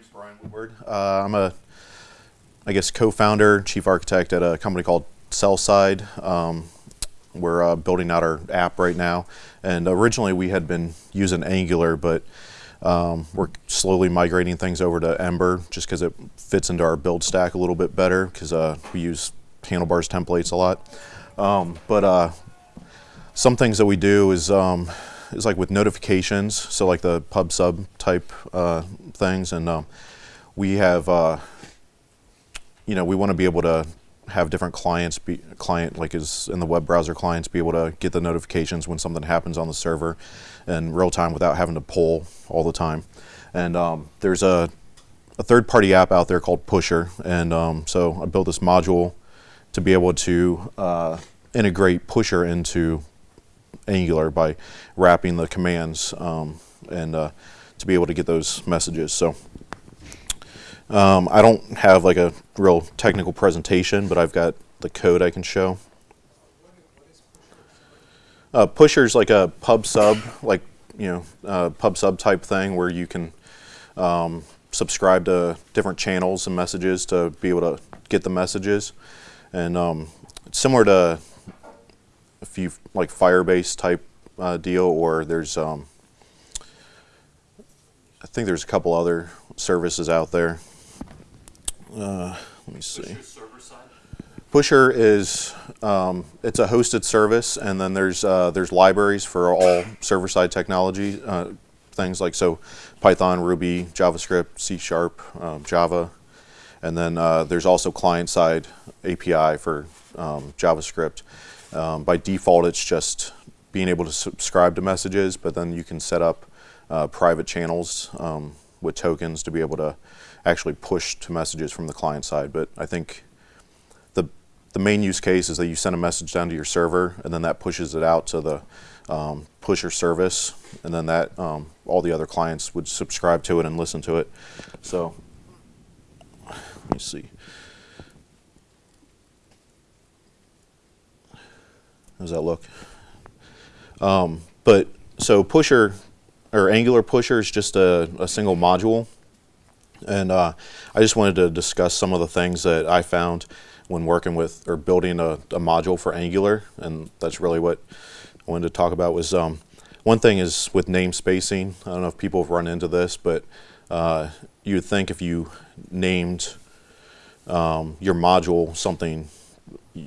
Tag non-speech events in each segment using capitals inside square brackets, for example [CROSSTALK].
name's Brian Woodward. Uh, I'm a, I guess, co-founder, chief architect at a company called Cellside. Um, we're uh, building out our app right now, and originally we had been using Angular, but um, we're slowly migrating things over to Ember just because it fits into our build stack a little bit better because uh, we use handlebars templates a lot. Um, but uh, some things that we do is um, is like with notifications, so like the pub sub type uh, things, and um, we have, uh, you know, we want to be able to have different clients be client like is in the web browser clients be able to get the notifications when something happens on the server in real time without having to pull all the time. And um, there's a, a third party app out there called Pusher, and um, so I built this module to be able to uh, integrate Pusher into Angular by wrapping the commands um, and uh, to be able to get those messages. So um, I don't have like a real technical presentation, but I've got the code I can show. Uh, Pusher's like a pub sub, like you know, uh, pub sub type thing where you can um, subscribe to different channels and messages to be able to get the messages, and um, similar to a few like Firebase type uh, deal, or there's um, I think there's a couple other services out there. Uh, let me see. Pusher is um, it's a hosted service, and then there's uh, there's libraries for all server-side technology uh, things like so Python, Ruby, JavaScript, C Sharp, um, Java, and then uh, there's also client-side API for um, JavaScript. Um, by default, it's just being able to subscribe to messages, but then you can set up uh, private channels um, with tokens to be able to actually push to messages from the client side. But I think the the main use case is that you send a message down to your server, and then that pushes it out to the um, pusher service, and then that um, all the other clients would subscribe to it and listen to it. So let me see. How does that look? Um, but so pusher or Angular pusher is just a, a single module. And uh, I just wanted to discuss some of the things that I found when working with or building a, a module for Angular. And that's really what I wanted to talk about was um, one thing is with name spacing. I don't know if people have run into this, but uh, you would think if you named um, your module something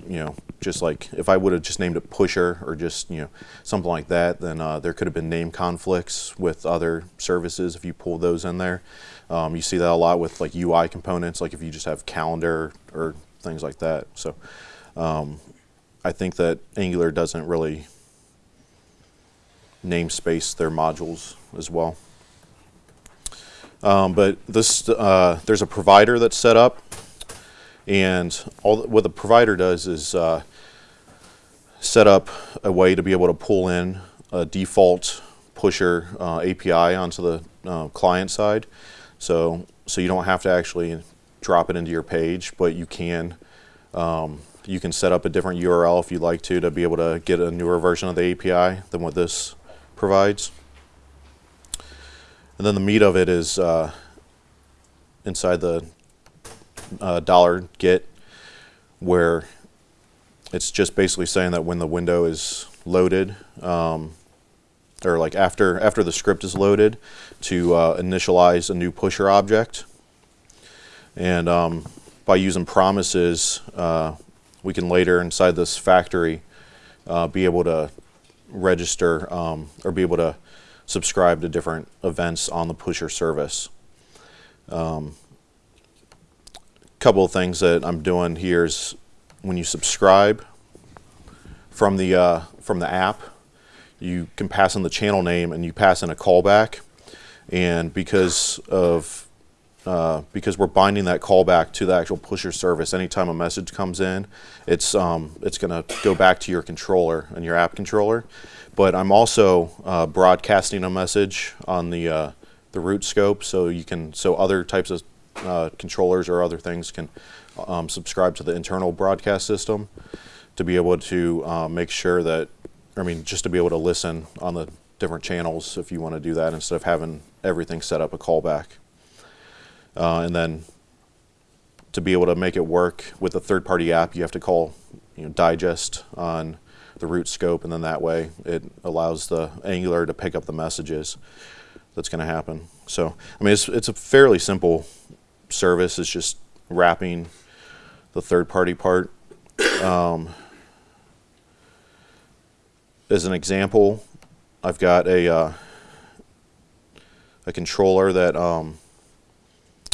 you know, just like if I would have just named it Pusher or just, you know, something like that, then uh, there could have been name conflicts with other services if you pull those in there. Um, you see that a lot with like UI components, like if you just have calendar or things like that. So um, I think that Angular doesn't really namespace their modules as well. Um, but this, uh, there's a provider that's set up and all what the provider does is uh, set up a way to be able to pull in a default pusher uh, API onto the uh, client side. So, so you don't have to actually drop it into your page, but you can um, you can set up a different URL if you'd like to to be able to get a newer version of the API than what this provides. And then the meat of it is uh, inside the uh, dollar get where it's just basically saying that when the window is loaded um, or like after after the script is loaded to uh, initialize a new pusher object and um, by using promises uh, we can later inside this factory uh, be able to register um, or be able to subscribe to different events on the pusher service. Um, couple of things that I'm doing here is when you subscribe from the uh, from the app, you can pass in the channel name and you pass in a callback. And because of uh, because we're binding that callback to the actual pusher service, anytime a message comes in, it's um, it's going to go back to your controller and your app controller. But I'm also uh, broadcasting a message on the uh, the root scope, so you can so other types of uh, controllers or other things can um, subscribe to the internal broadcast system to be able to uh, make sure that, I mean, just to be able to listen on the different channels if you want to do that instead of having everything set up a callback. uh, and then to be able to make it work with a third-party app, you have to call you know, digest on the root scope, and then that way it allows the Angular to pick up the messages that's going to happen. So, I mean, it's, it's a fairly simple service. is just wrapping the third-party part. Um, as an example, I've got a uh, a controller that um,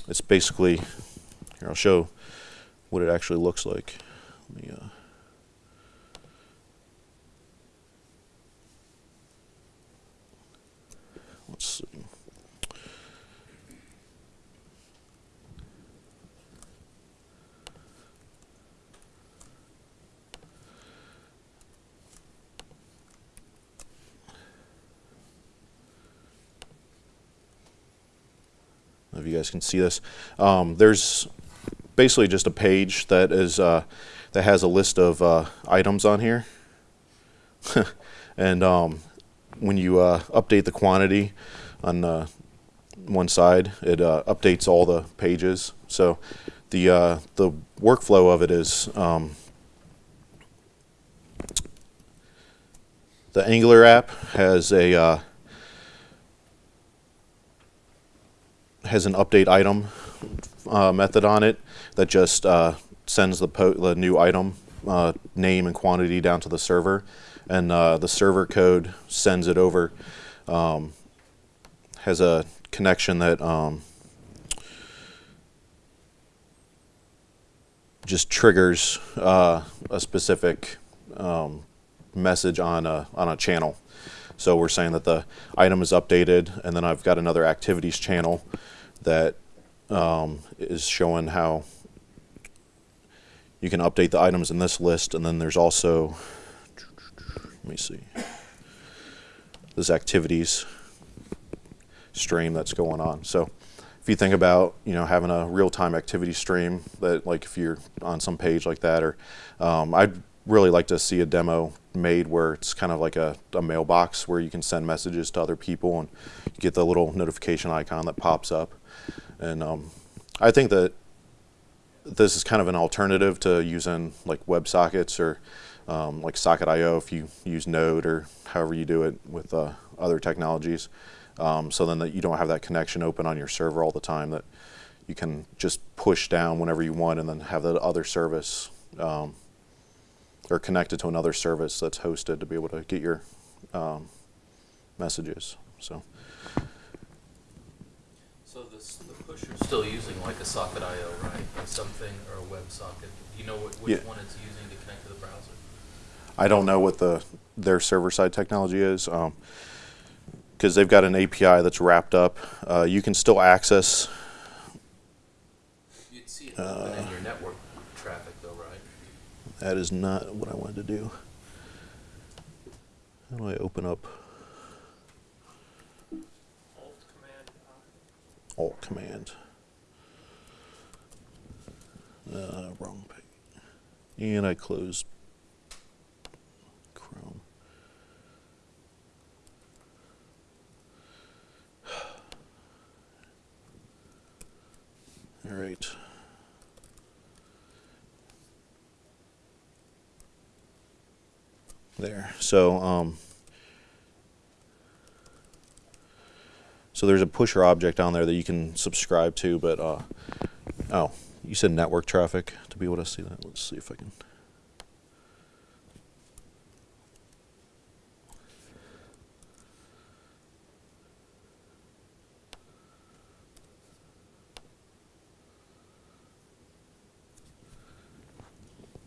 it's basically here. I'll show what it actually looks like. Let me, uh, let's see. If you guys can see this. Um, there's basically just a page that is uh, that has a list of uh, items on here, [LAUGHS] and um, when you uh, update the quantity on uh, one side, it uh, updates all the pages. So the uh, the workflow of it is um, the Angular app has a has an update item uh, method on it that just uh, sends the, the, new item uh, name and quantity down to the server, and uh, the server code sends it over. Um, has a connection that um, just triggers uh, a specific um, message on a on a channel. So we're saying that the item is updated, and then I've got another activities channel that um, is showing how you can update the items in this list, and then there's also, let me see, this activities stream that's going on. So if you think about, you know, having a real-time activity stream that, like, if you're on some page like that, or um, I'd really like to see a demo made where it's kind of like a, a, mailbox where you can send messages to other people and you get the little notification icon that pops up. And um, I think that this is kind of an alternative to using like WebSockets or um, like Socket.io if you use Node or however you do it with uh, other technologies. Um, so then that you don't have that connection open on your server all the time that you can just push down whenever you want and then have that other service um, or connected to another service that's hosted to be able to get your um, messages. So. you're still using like a Socket.io, right? Something, or a WebSocket. Do you know what, which Yeah. one it's using to connect to the browser? I don't know what the their server side technology is because they've got an API that's wrapped up. Uh, you can still access. You'd see it open in your network though, right? That is not what I wanted to do. How do I open up Alt Command Alt Command? Uh, wrong page. And I close Chrome. All right. There. So, um, so there's a pusher object on there that you can subscribe to, but uh, oh, you said network traffic to be able to see that. Let's see if I can.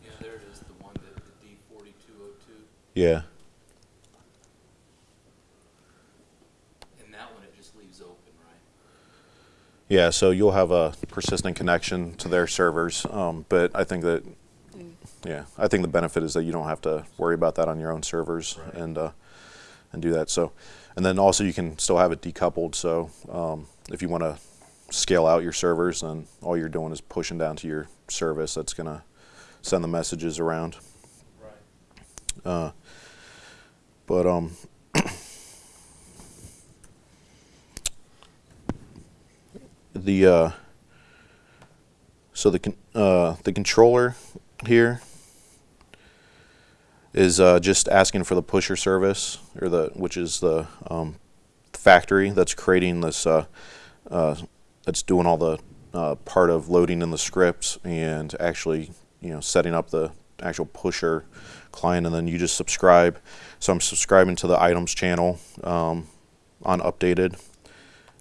Yeah, there it is, the one that, the D forty-two oh two. Yeah. And that one, it just leaves open, right? Yeah, so you'll have a persistent connection to their servers, um, but I think that, yeah, I think the benefit is that you don't have to worry about that on your own servers Right. and uh, and do that. So, and then also you can still have it decoupled. So um, if you want to scale out your servers, then all you're doing is pushing down to your service that's gonna send the messages around. Right. Uh, but um, the uh, So the uh, the controller here is uh, just asking for the pusher service, or the which is the um, factory that's creating this, uh, uh, that's doing all the uh, part of loading in the scripts and actually, you know, setting up the actual pusher client, and then you just subscribe. So I'm subscribing to the items channel um, on updated,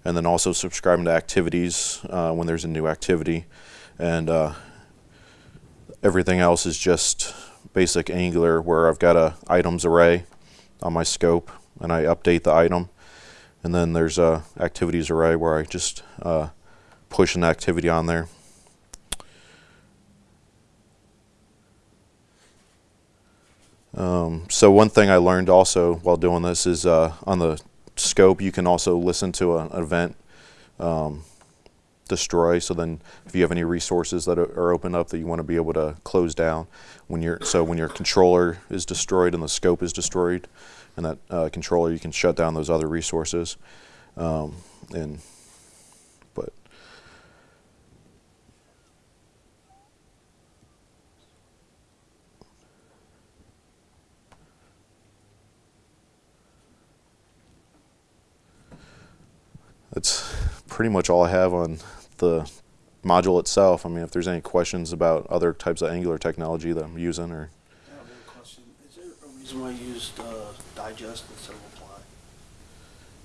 and then also subscribing to activities uh, when there's a new activity, and uh, everything else is just basic Angular where I've got a items array on my scope, and I update the item. And then there's a activities array where I just uh, push an activity on there. Um, so one thing I learned also while doing this is uh, on the scope you can also listen to an event um, destroy. So then if you have any resources that are, open up that you want to be able to close down when your so when your controller is destroyed and the scope is destroyed, and that uh, controller you can shut down those other resources. Um, and but that's pretty much all I have on the module itself. I mean, if there's any questions about other types of Angular technology that I'm using, or I have one question. Is there a reason why you used uh, digest instead of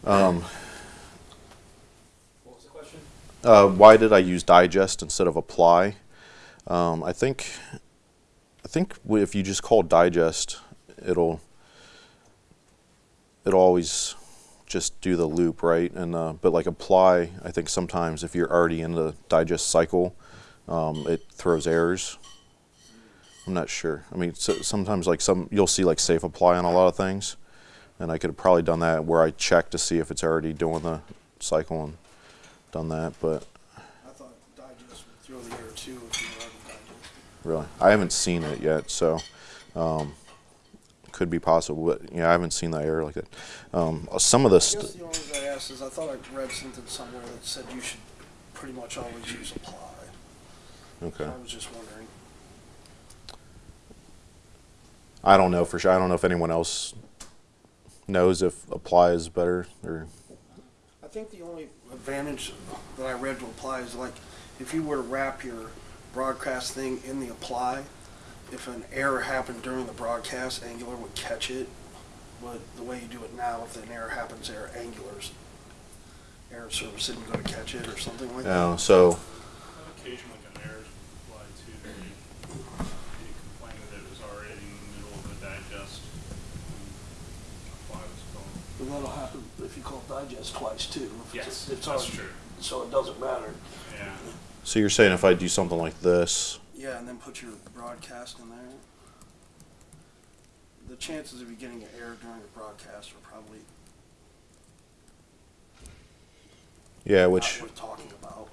apply? um, What was the question? uh, why did I use digest instead of apply? Um, I think I think if you just call digest, it'll it'll always just do the loop, right? And uh, but like apply, I think sometimes if you're already in the digest cycle, um, it throws errors. I'm not sure. I mean, so sometimes like some you'll see like safe apply on a lot of things, and I could have probably done that where I check to see if it's already doing the cycle and done that, but I thought digest would throw the error too if you were already really, I haven't seen it yet, so um, could be possible. But yeah, I haven't seen that error like that. Um, some of I guess the only reason I asked is I thought I read something somewhere that said you should pretty much always use apply. Okay. I was just wondering. I don't know for sure. I don't know if anyone else knows if apply is better or. I think the only advantage that I read to apply is like if you were to wrap your broadcast thing in the apply, if an error happened during the broadcast, Angular would catch it. But the way you do it now, if an error happens there, Angular's error service isn't going to catch it or something like that. Uh, so Occasionally an error fly to the complaint that it was already in the middle of the digest. when Apply was going. But that'll happen if you call digest twice too. If Yes, it's, it's that's already- true, So it doesn't matter. yeah. so you're saying if I do something like this, Yeah, and then put your broadcast in there. The chances of you getting an error during the broadcast are probably yeah, which talking about.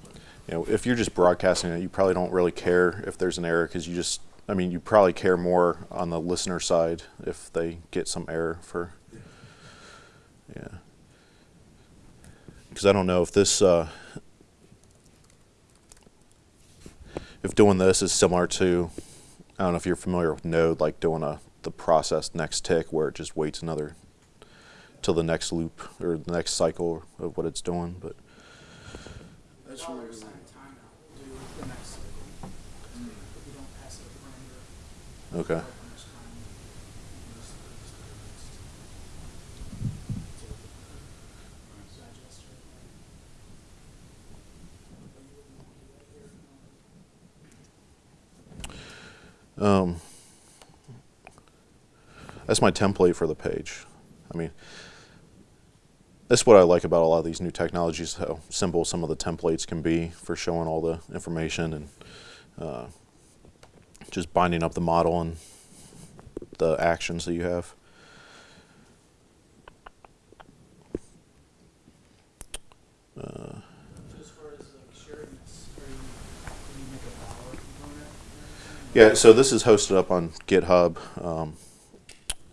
You know, if you're just broadcasting it, you probably don't really care if there's an error because you just, I mean, you probably care more on the listener side if they get some error for, yeah. Because I don't know if this, uh, if doing this is similar to, I don't know if you're familiar with Node, like doing a the process next tick where it just waits another till the next loop or the next cycle of what it's doing, but. I just Dollar remember sign that. timeout, do the next cycle. If you don't pass it a parameter. Okay. how much time you use, uh, just do the next. So, uh, digest or- But you wouldn't want to do that here, no. Um, that's my template for the page. I mean, that's what I like about a lot of these new technologies, how simple some of the templates can be for showing all the information and uh, just binding up the model and the actions that you have. Uh, As far as like sharing this, are you, can you make a Bower component or anything? Yeah, so this is hosted up on GitHub, um,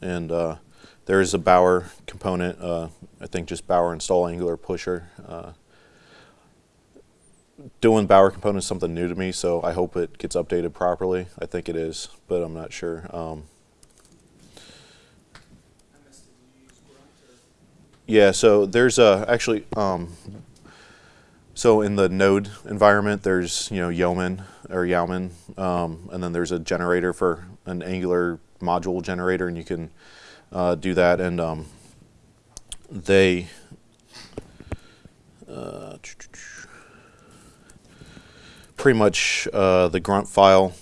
and uh, there is a Bower component. Uh, I think just Bower install Angular pusher. Uh, doing Bower components is something new to me, so I hope it gets updated properly. I think it is, but I'm not sure. Um? Yeah, so there's uh, actually, um, so in the node environment, there's, you know, Yeoman or Yauman, um, and then there's a generator for an Angular module generator, and you can uh, do that. And um, they, uh, pretty much uh, the grunt file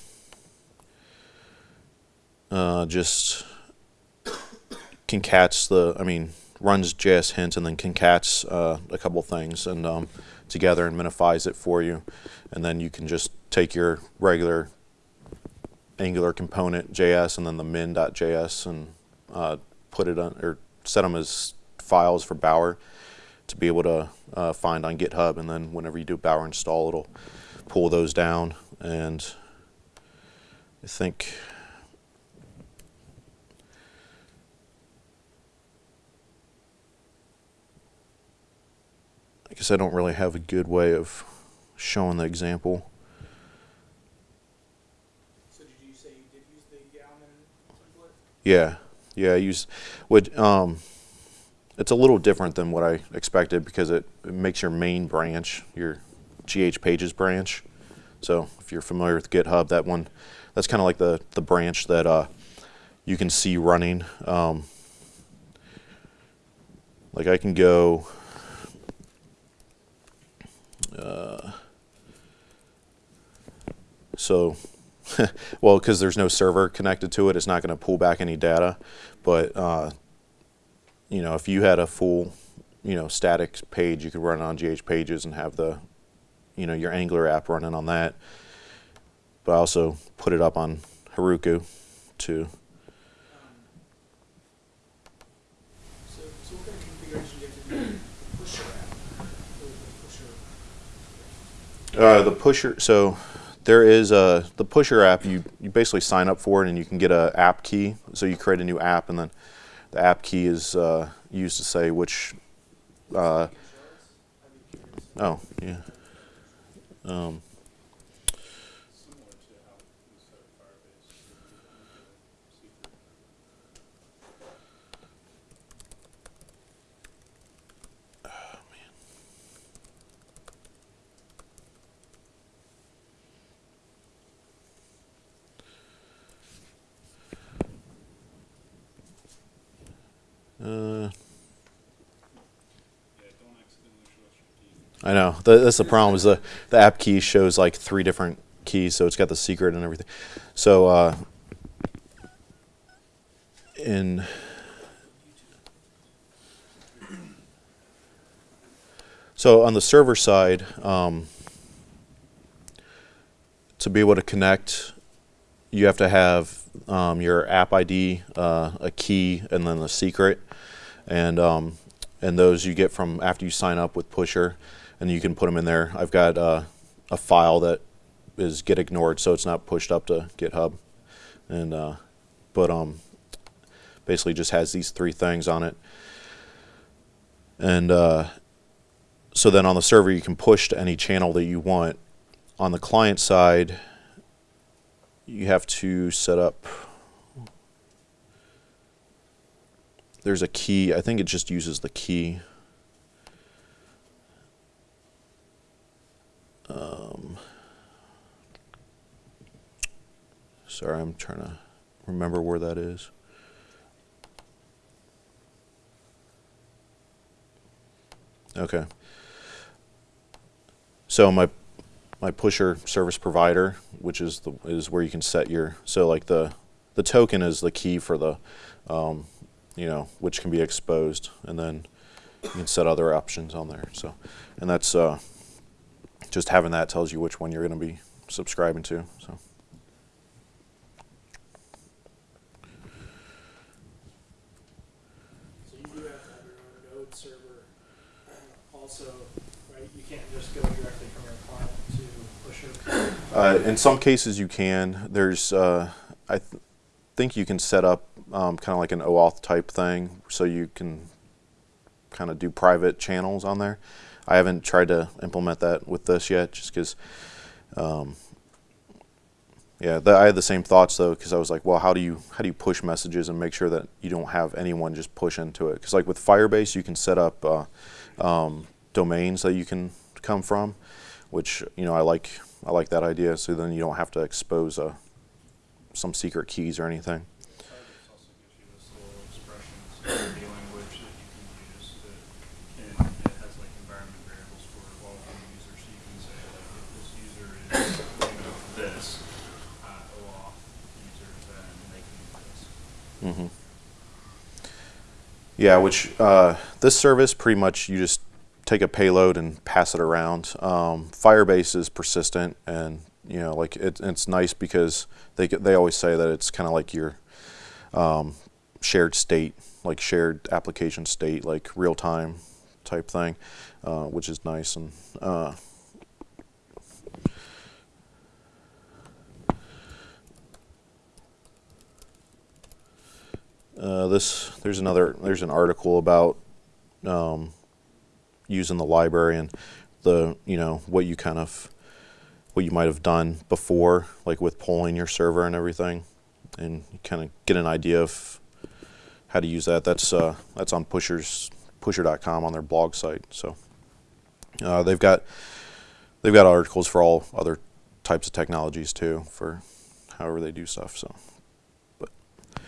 uh, just concats the, I mean, runs JS hints and then concats uh, a couple things and um, together and minifies it for you. And then you can just take your regular Angular component JS and then the min.js and uh, put it on or set them as files for Bower to be able to uh, find on GitHub. And then whenever you do Bower install, it'll pull those down. And I think I guess I don't really have a good way of showing the example. So did you say you did use the template? Yeah, yeah. I use, which um, it's a little different than what I expected because it, it makes your main branch your GH Pages branch. So if you're familiar with GitHub, that one, that's kind of like the the branch that uh, you can see running. Um, like I can go. Uh, so [LAUGHS] well, because there's no server connected to it, it's not going to pull back any data. But uh, you know, if you had a full, you know, static page, you could run it on GH Pages and have the, you know, your Angular app running on that. But I also put it up on Heroku too. Um, so, so what kind of configuration do you have to do with the pusher app? Or the pusher? Uh, the pusher. So there is a the pusher app. You you basically sign up for it, and you can get a app key. So you create a new app, and then the app key is uh, used to say which. Uh, oh yeah. Um, Similar to how we set up Firebase. you can, uh, secret. uh, Yeah, don't accidentally show us your key. I know. Th- That's the problem. Is the the app key shows like three different keys, so it's got the secret and everything. So uh, in so on the server side, um, to be able to connect, you have to have um, your app ID, uh, a key, and then the secret, and um, and those you get from after you sign up with Pusher, and you can put them in there. I've got uh, a file that is git ignored, so it's not pushed up to GitHub, and uh, but um, basically just has these three things on it, and uh, so then on the server you can push to any channel that you want. On the client side, you have to set up. There's a key. I think it just uses the key. Um, sorry, I'm trying to remember where that is. Okay. So my my pusher service provider, which is the is where you can set your so like the the token is the key for the um, you know which can be exposed, and then you can set other options on there. So, and that's uh, just having that tells you which one you're going to be subscribing to. So. So you do have to have your own node server. Also, right? You can't just go directly from your client to pusher. Uh, in some cases, you can. There's, uh, I th- think you can set up um, kind of like an OAuth type thing, so you can kind of do private channels on there. I haven't tried to implement that with this yet, just because. Um, yeah, I had the same thoughts though, because I was like, well, how do you how do you push messages and make sure that you don't have anyone just push into it? Because like with Firebase, you can set up uh, um, domains that you can come from, which you know I like I like that idea. So then you don't have to expose uh, some secret keys or anything. This. hmm Yeah, which uh, this service pretty much you just take a payload and pass it around. Um, Firebase is persistent, and you know, like it, it's nice because they they always say that it's kind of like your um, shared state, like shared application state, like real time type thing, uh, which is nice and. Uh, Uh, this there's another there's an article about um, using the library and the you know what you kind of what you might have done before like with polling your server and everything and kind of get an idea of how to use that. That's uh, that's on pushers pusher.com on their blog site. So uh, they've got they've got articles for all other types of technologies too for however they do stuff. So but If there's any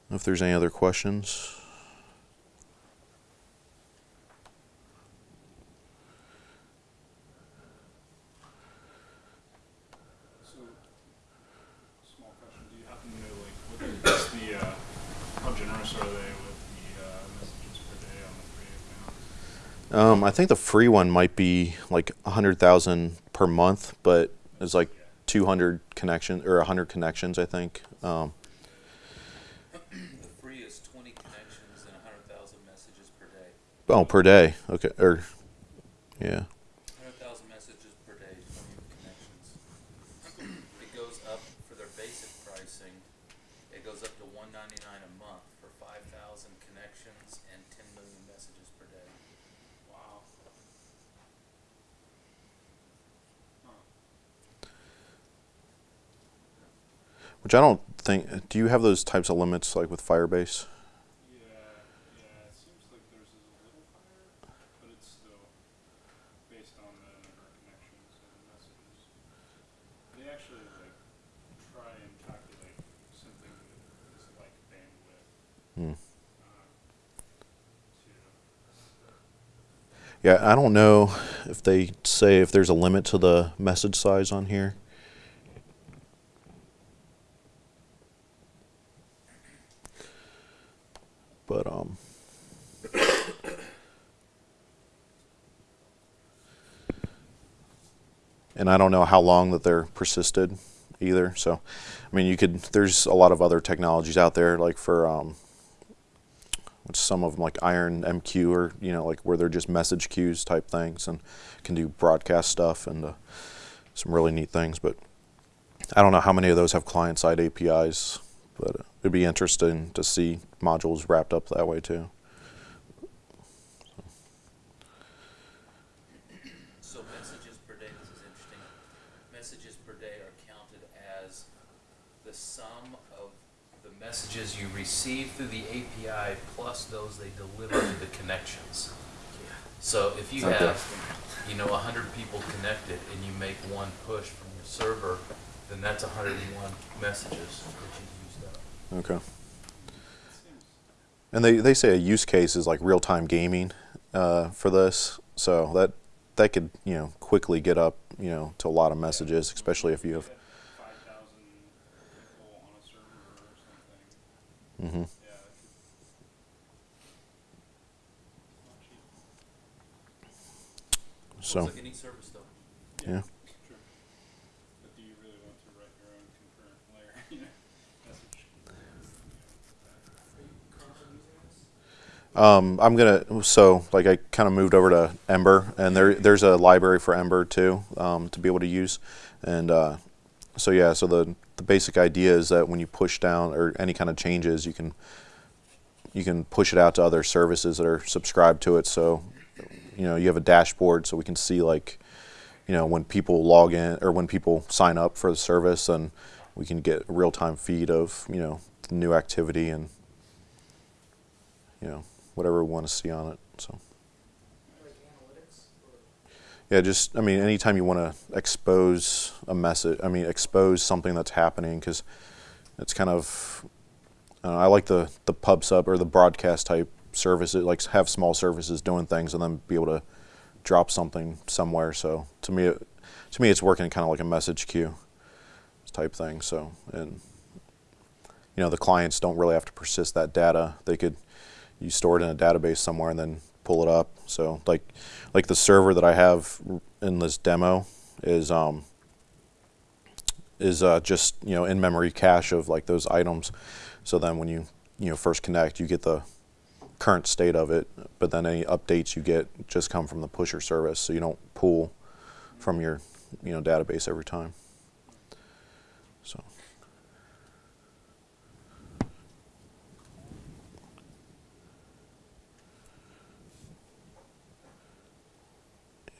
other questions. So, small question, do you happen to know, like, what the, what's the, uh, how generous are they with the, uh, messages per day there's any other questions. Um, I think the free one might be like a hundred thousand per month, but it's like two hundred connections or hundred connections, I think. Um, 100,000 messages per day. Oh, per day. Okay. Or, yeah. 100,000 messages per day from connections. it goes up for their basic pricing. It goes up to 199 a month for 5,000 connections and 10 million messages per day. Wow. Huh. Which I don't think. Do you have those types of limits like with Firebase? Yeah, I don't know if they say if there's a limit to the message size on here. But um and I don't know how long that they're persisted either. So, I mean, you could. There's a lot of other technologies out there, like for um, which some of them like IronMQ or you know like where they're just message queues type things and can do broadcast stuff and uh, some really neat things. But I don't know how many of those have client side APIs, but uh, it'd be interesting to see modules wrapped up that way too. So messages per day, this is interesting. Messages per day are counted as the sum of the messages you receive through the API plus those they deliver to the connections. So if you Okay. have, you know, hundred people connected and you make one push from your server, then that's hundred and one messages that you've used up. Okay. And they, they say a use case is like real time gaming uh, for this, so that that could you know quickly get up you know to a lot of messages, especially if you have. five thousand people on a server or something. hmm Yeah, that could. Not cheap. So like any service though. yeah. True. But do you really want to write your own concurrent layer, you know, message? Are you currently using this? Um, I'm gonna so like I kind of moved over to Ember, and there there's a library for Ember too um, to be able to use, and uh, so yeah, so the the basic idea is that when you push down or any kind of changes, you can you can push it out to other services that are subscribed to it. So you know you have a dashboard, so we can see like you know when people log in or when people sign up for the service, and we can get a real time feed of you know new activity and you know whatever we want to see on it. So. Yeah, just I mean, anytime you want to expose a message, I mean, expose something that's happening because it's kind of. I like the the pub sub or the broadcast type service. It like have small services doing things and then be able to drop something somewhere. So to me, it, to me, it's working kind of like a message queue type thing. So and you know the clients don't really have to persist that data. They could you store it in a database somewhere and then pull it up. So like like the server that I have in this demo is um is uh, just you know in memory cache of like those items. So then when you you know first connect, you get the current state of it, but then any updates you get just come from the pusher service. So you don't pull from your you know database every time. So.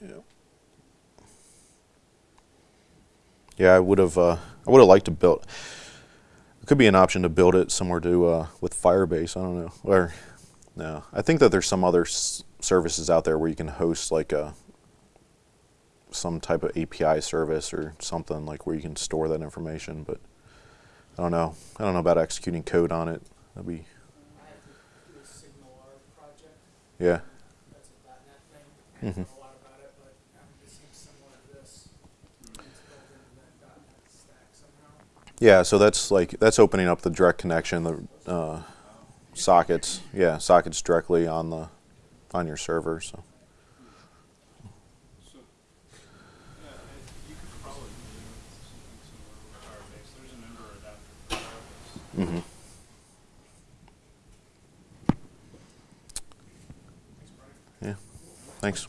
Yeah. Yeah, I would have. Uh, I would have liked to build. It could be an option to build it somewhere to uh, with Firebase. I don't know. Or no, I think that there's some other s- services out there where you can host like a some type of API service or something like where you can store that information. But I don't know. I don't know about executing code on it. That'd be I have to do a SignalR project, yeah. that's a .NET thing. I don't Mhm. know a lot about it, but um, it seems similar to this. It's built into that .NET stack somehow. Yeah, so that's like that's opening up the direct connection, the uh, sockets. Yeah, sockets directly on the on your server. So Firebase. hmm yeah, thanks.